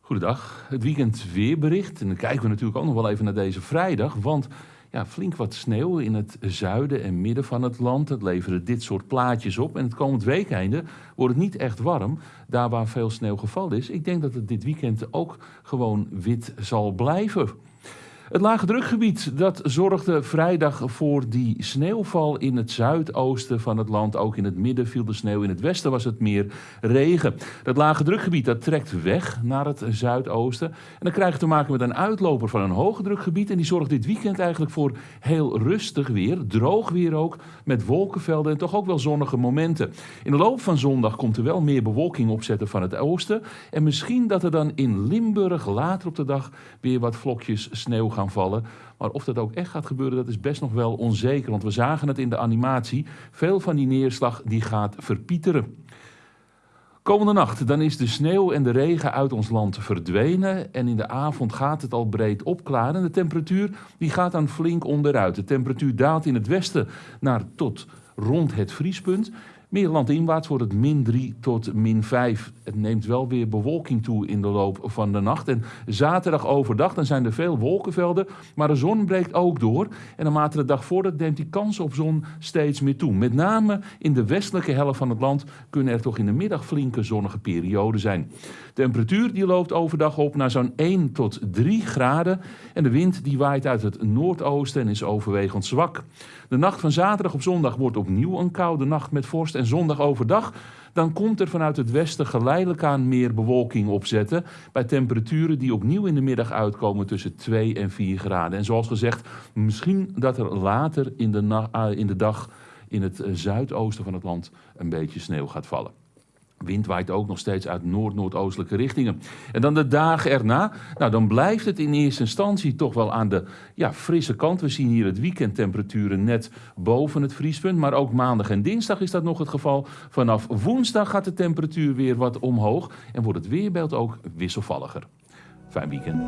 Goedendag, het weekend weerbericht. En dan kijken we natuurlijk ook nog wel even naar deze vrijdag. Want ja, flink wat sneeuw in het zuiden en midden van het land. Dat leveren dit soort plaatjes op. En het komend weekende wordt het niet echt warm. Daar waar veel sneeuw gevallen is. Ik denk dat het dit weekend ook gewoon wit zal blijven. Het lage drukgebied dat zorgde vrijdag voor die sneeuwval in het zuidoosten van het land. Ook in het midden viel de sneeuw, in het westen was het meer regen. Dat lage drukgebied dat trekt weg naar het zuidoosten. En dan krijg je te maken met een uitloper van een hoge drukgebied. En die zorgt dit weekend eigenlijk voor heel rustig weer, droog weer ook, met wolkenvelden en toch ook wel zonnige momenten. In de loop van zondag komt er wel meer bewolking opzetten van het oosten. En misschien dat er dan in Limburg later op de dag weer wat vlokjes sneeuw gaan vallen. Maar of dat ook echt gaat gebeuren, dat is best nog wel onzeker. Want we zagen het in de animatie. Veel van die neerslag die gaat verpieteren. Komende nacht dan is de sneeuw en de regen uit ons land verdwenen en in de avond gaat het al breed opklaren. De temperatuur die gaat dan flink onderuit. De temperatuur daalt in het westen naar tot rond het vriespunt. Meer landinwaarts wordt het min 3 tot min 5. Het neemt wel weer bewolking toe in de loop van de nacht. En zaterdag overdag dan zijn er veel wolkenvelden, maar de zon breekt ook door. En naarmate de dag voordat neemt die kans op zon steeds meer toe. Met name in de westelijke helft van het land kunnen er toch in de middag flinke zonnige perioden zijn. De temperatuur die loopt overdag op naar zo'n 1 tot 3 graden. En de wind die waait uit het noordoosten en is overwegend zwak. De nacht van zaterdag op zondag wordt opnieuw een koude nacht met vorst en zondag overdag, dan komt er vanuit het westen geleidelijk aan meer bewolking opzetten. Bij temperaturen die opnieuw in de middag uitkomen tussen 2 en 4 graden. En zoals gezegd, misschien dat er later in de, uh, in de dag in het uh, zuidoosten van het land een beetje sneeuw gaat vallen. Wind waait ook nog steeds uit noord-noordoostelijke richtingen. En dan de dagen erna, nou dan blijft het in eerste instantie toch wel aan de ja, frisse kant. We zien hier het weekendtemperaturen net boven het vriespunt, maar ook maandag en dinsdag is dat nog het geval. Vanaf woensdag gaat de temperatuur weer wat omhoog en wordt het weerbeeld ook wisselvalliger. Fijn weekend.